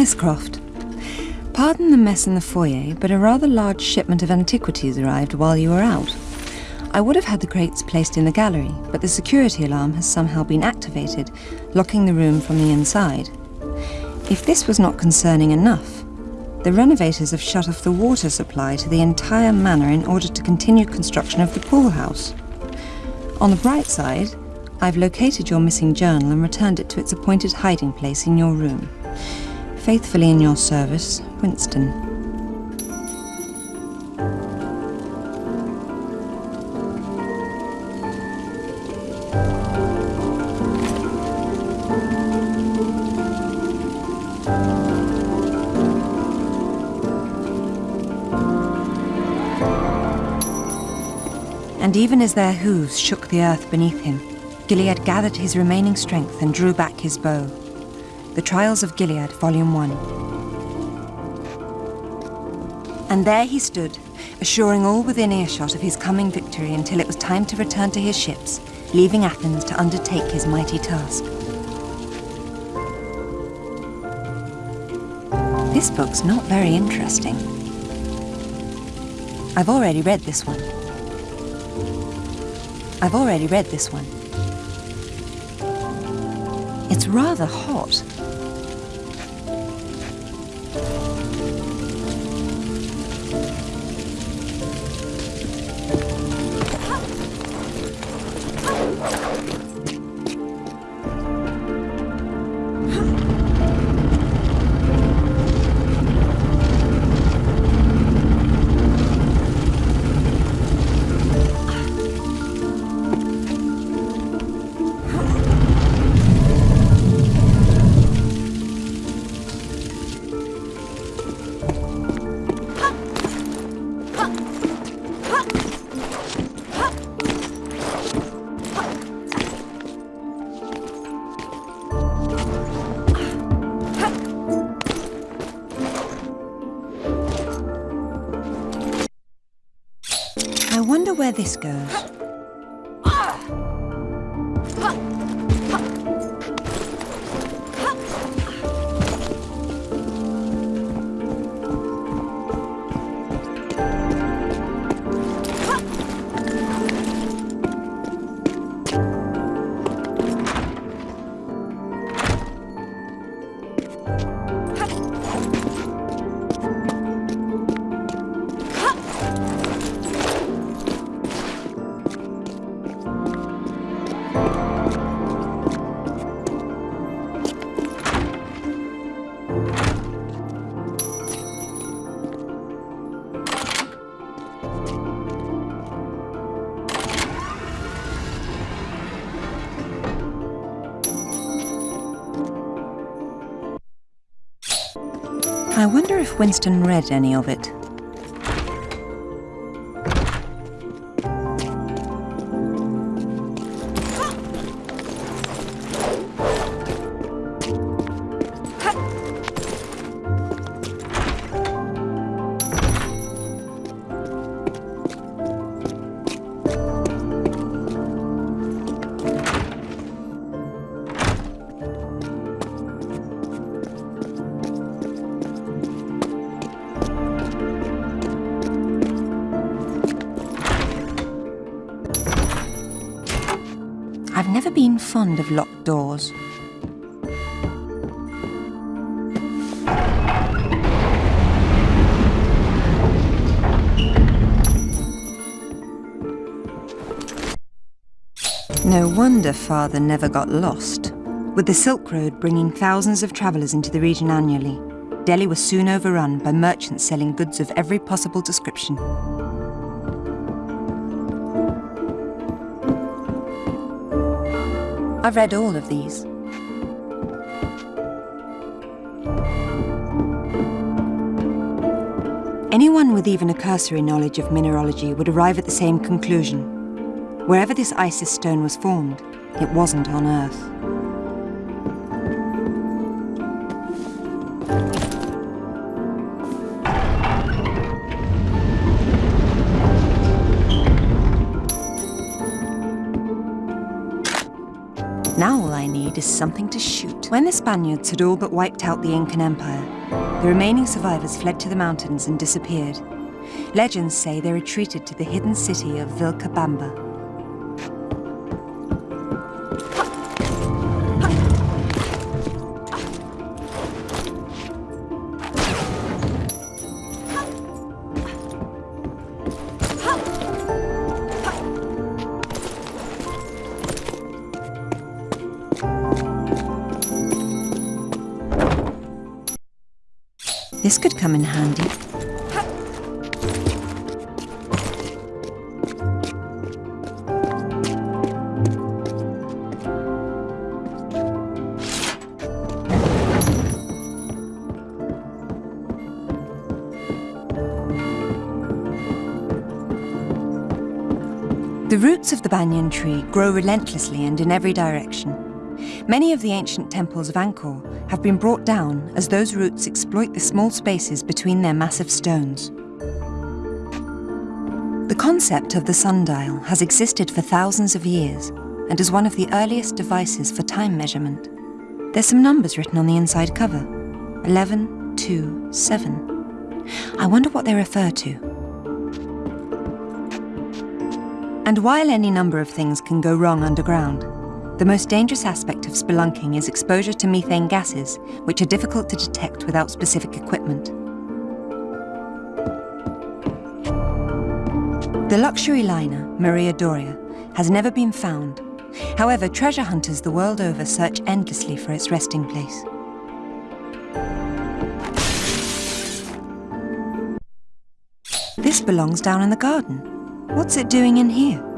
Miss Croft, pardon the mess in the foyer, but a rather large shipment of antiquities arrived while you were out. I would have had the crates placed in the gallery, but the security alarm has somehow been activated, locking the room from the inside. If this was not concerning enough, the renovators have shut off the water supply to the entire manor in order to continue construction of the pool house. On the bright side, I've located your missing journal and returned it to its appointed hiding place in your room. Faithfully in your service, Winston. And even as their hooves shook the earth beneath him, Gilead gathered his remaining strength and drew back his bow. The Trials of Gilead, Volume 1. And there he stood, assuring all within earshot of his coming victory until it was time to return to his ships, leaving Athens to undertake his mighty task. This book's not very interesting. I've already read this one. I've already read this one. It's rather hot. This goes. Winston read any of it. Fond of locked doors. No wonder Father never got lost. With the Silk Road bringing thousands of travellers into the region annually, Delhi was soon overrun by merchants selling goods of every possible description. I've read all of these. Anyone with even a cursory knowledge of mineralogy would arrive at the same conclusion. Wherever this Isis stone was formed, it wasn't on Earth. Something to shoot. When the Spaniards had all but wiped out the Incan Empire, the remaining survivors fled to the mountains and disappeared. Legends say they retreated to the hidden city of Vilcabamba. This could come in handy. The roots of the banyan tree grow relentlessly and in every direction. Many of the ancient temples of Angkor have been brought down as those roots exploit the small spaces between their massive stones. The concept of the sundial has existed for thousands of years and is one of the earliest devices for time measurement. There's some numbers written on the inside cover. 11, 2, 7. I wonder what they refer to. And while any number of things can go wrong underground, the most dangerous aspect of spelunking is exposure to methane gases, which are difficult to detect without specific equipment. The luxury liner, Maria Doria, has never been found. However, treasure hunters the world over search endlessly for its resting place. This belongs down in the garden. What's it doing in here?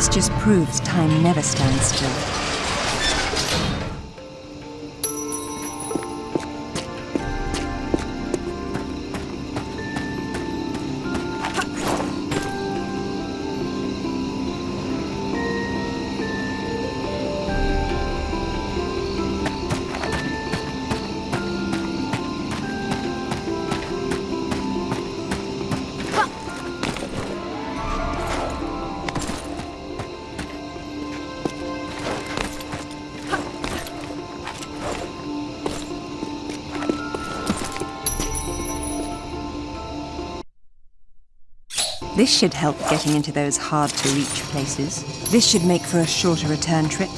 This just proves time never stands still. This should help getting into those hard-to-reach places. This should make for a shorter return trip.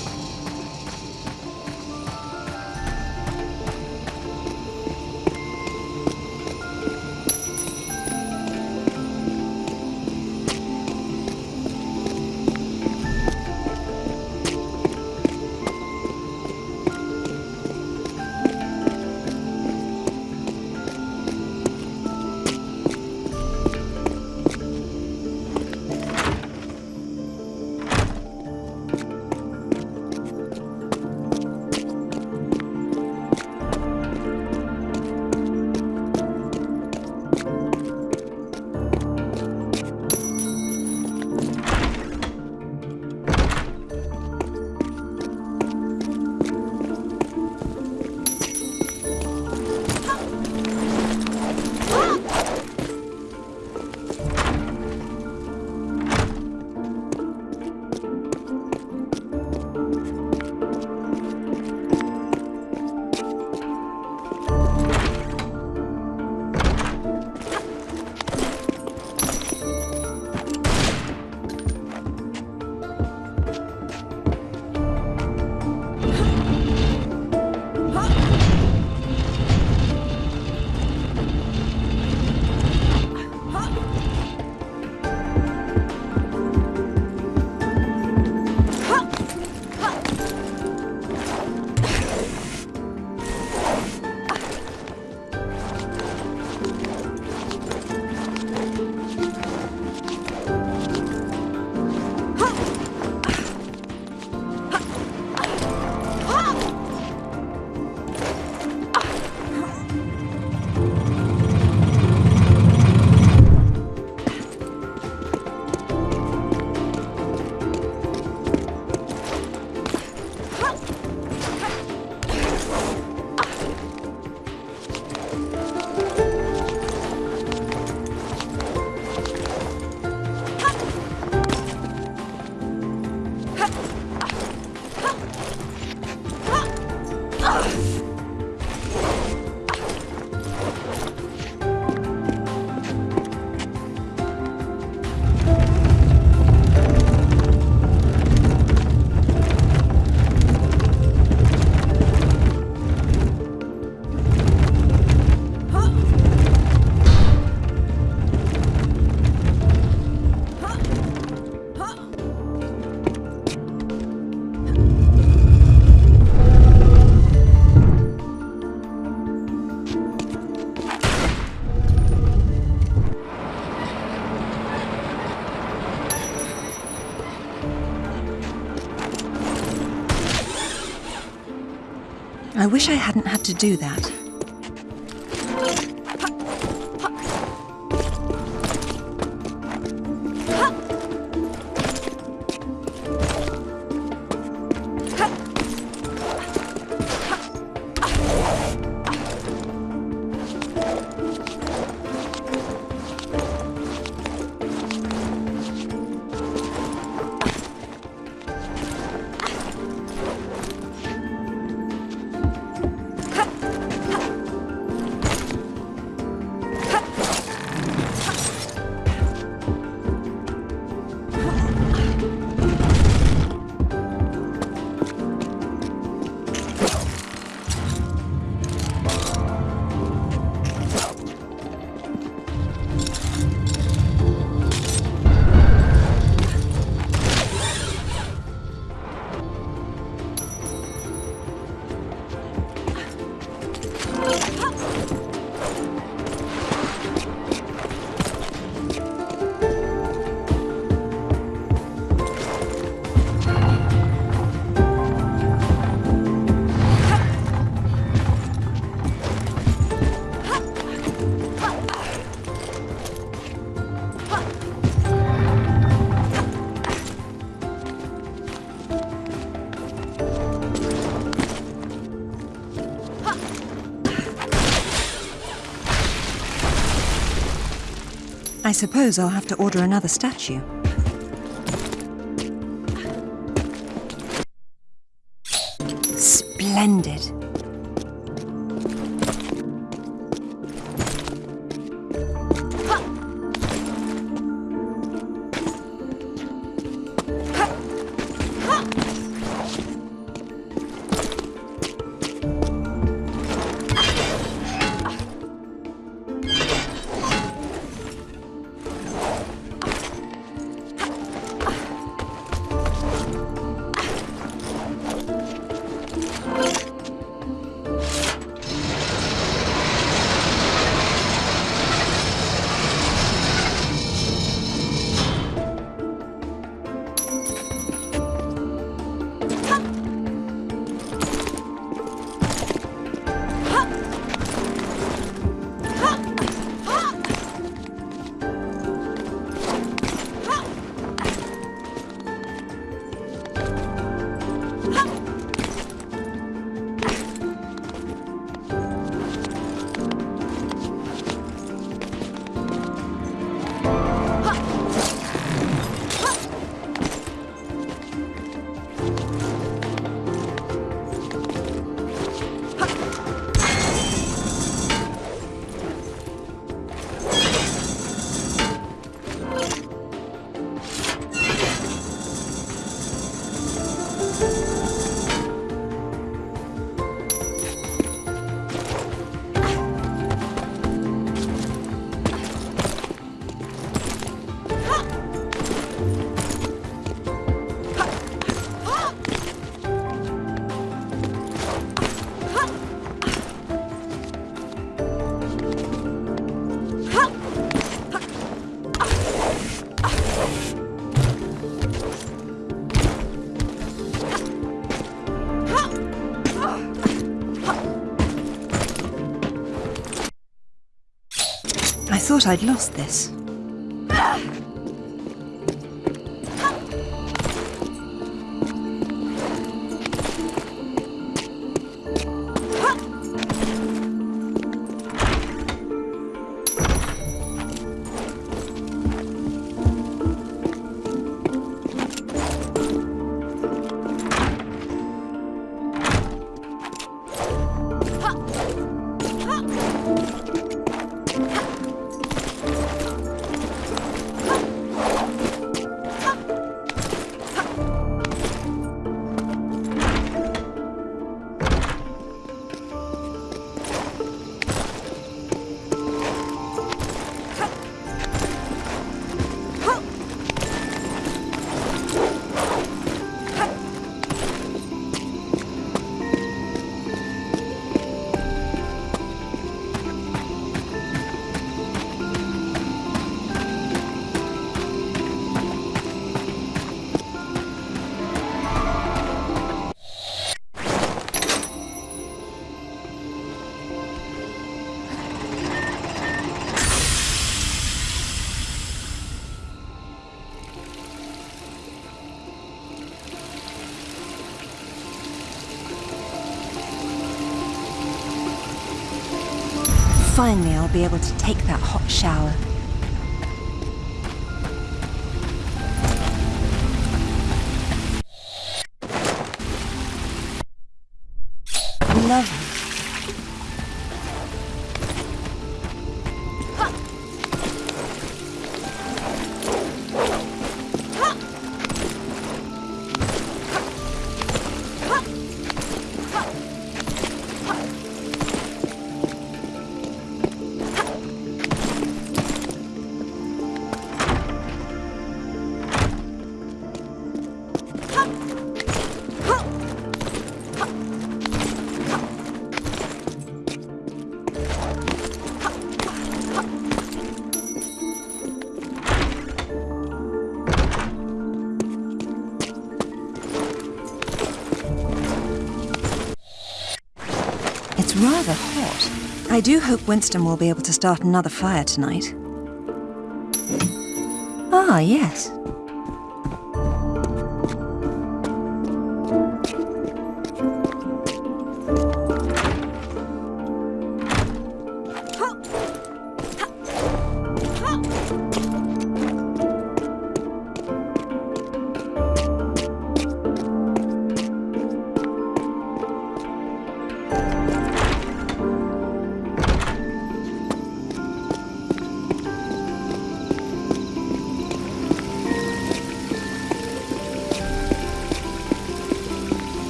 Wish I hadn't had to do that. I suppose I'll have to order another statue. Splendid. Thought I'd lost this. Finally, I'll be able to take that hot shower. Rather hot. I do hope Winston will be able to start another fire tonight. Ah, yes.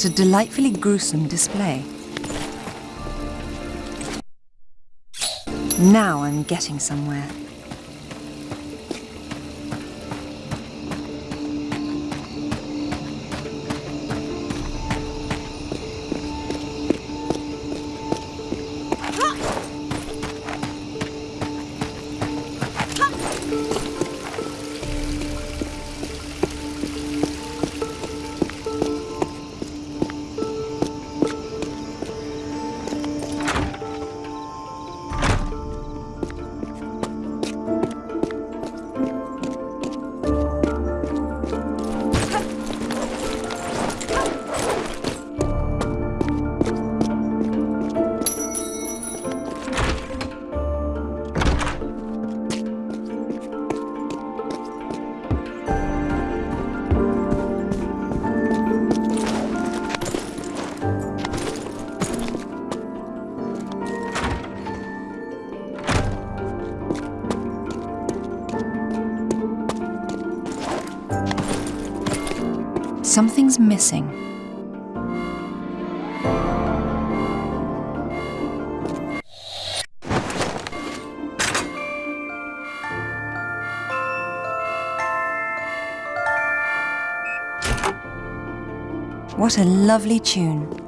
What a delightfully gruesome display. Now I'm getting somewhere. Something's missing. What a lovely tune.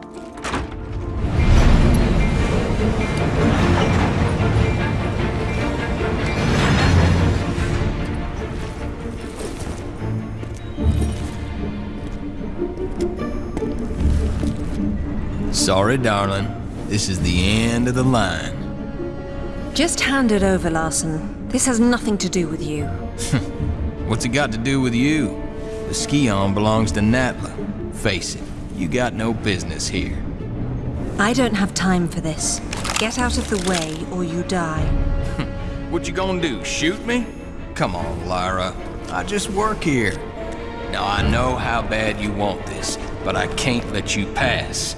Sorry, darling. This is the end of the line. Just hand it over, Larson. This has nothing to do with you. What's it got to do with you? The Scion belongs to Natla. Face it, you got no business here. I don't have time for this. Get out of the way or you die. What you gonna do, shoot me? Come on, Lara. I just work here. Now, I know how bad you want this, but I can't let you pass.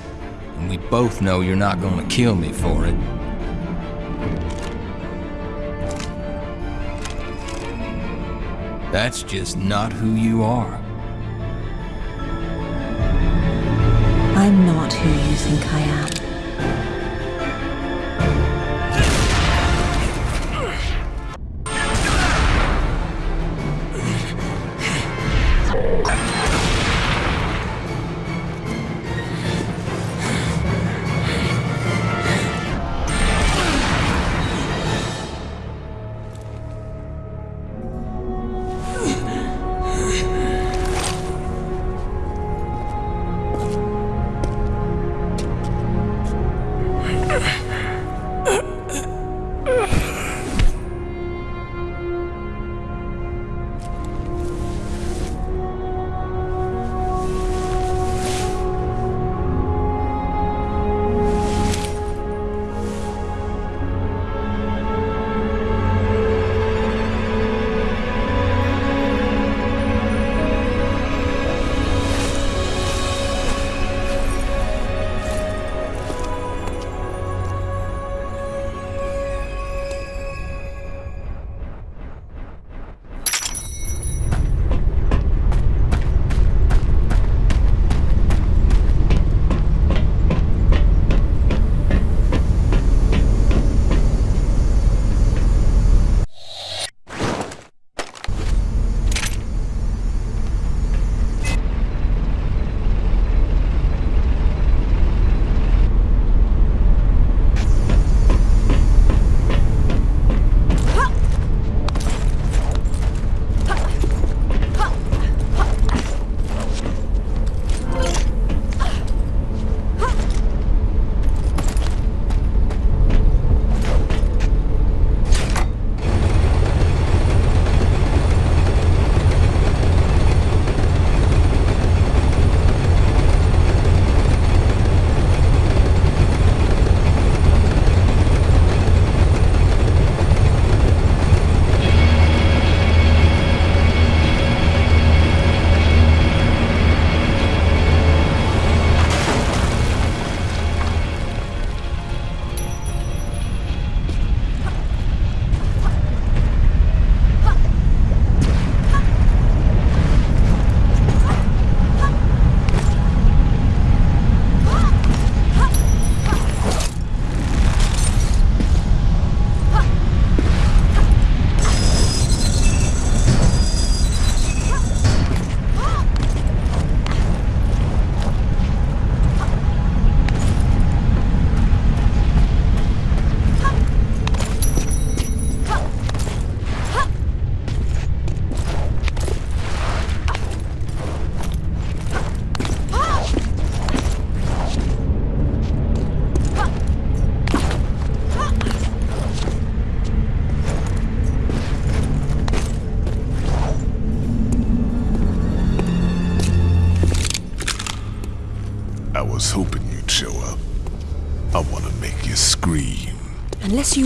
And we both know you're not gonna kill me for it. That's just not who you are. I'm not who you think I am.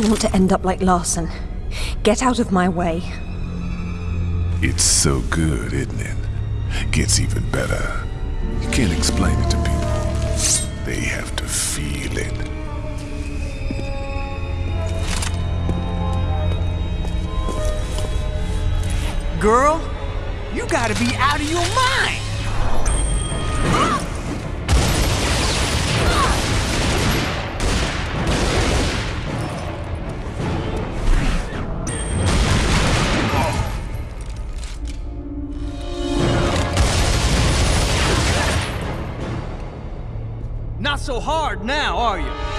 Unless you want to end up like Larson. Get out of my way. It's so good, isn't it? Gets even better. You can't explain it to people. They have to feel it. Girl, you gotta be out of your mind! So hard now, are you?